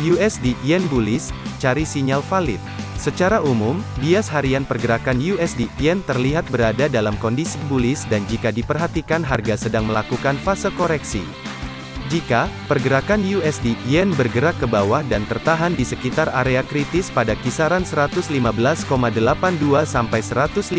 USD Yen bullish, cari sinyal valid. Secara umum, bias harian pergerakan USD Yen terlihat berada dalam kondisi bullish dan jika diperhatikan harga sedang melakukan fase koreksi. Jika pergerakan USD Yen bergerak ke bawah dan tertahan di sekitar area kritis pada kisaran 115,82 sampai 115,49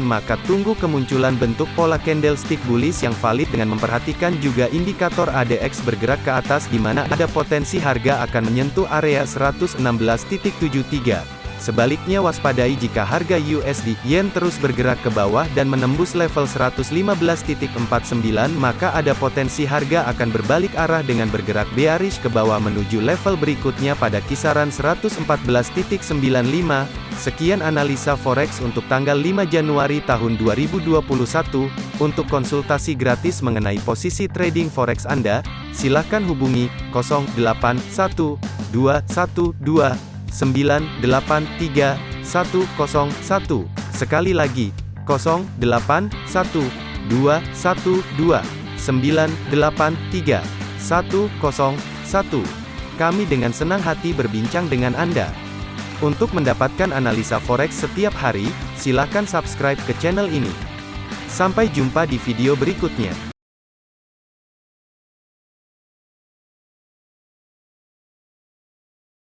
maka tunggu kemunculan bentuk pola candlestick bullish yang valid dengan memperhatikan juga indikator ADX bergerak ke atas di mana ada potensi harga akan menyentuh area 116.73. Sebaliknya waspadai jika harga USD Yen terus bergerak ke bawah dan menembus level 115.49 maka ada potensi harga akan berbalik arah dengan bergerak bearish ke bawah menuju level berikutnya pada kisaran 114.95. Sekian analisa forex untuk tanggal 5 Januari tahun 2021. Untuk konsultasi gratis mengenai posisi trading forex Anda, silakan hubungi 081212 983 101. Sekali lagi, 0812 123 101. Kami dengan senang hati berbincang dengan Anda. Untuk mendapatkan analisa forex setiap hari, silakan subscribe ke channel ini. Sampai jumpa di video berikutnya.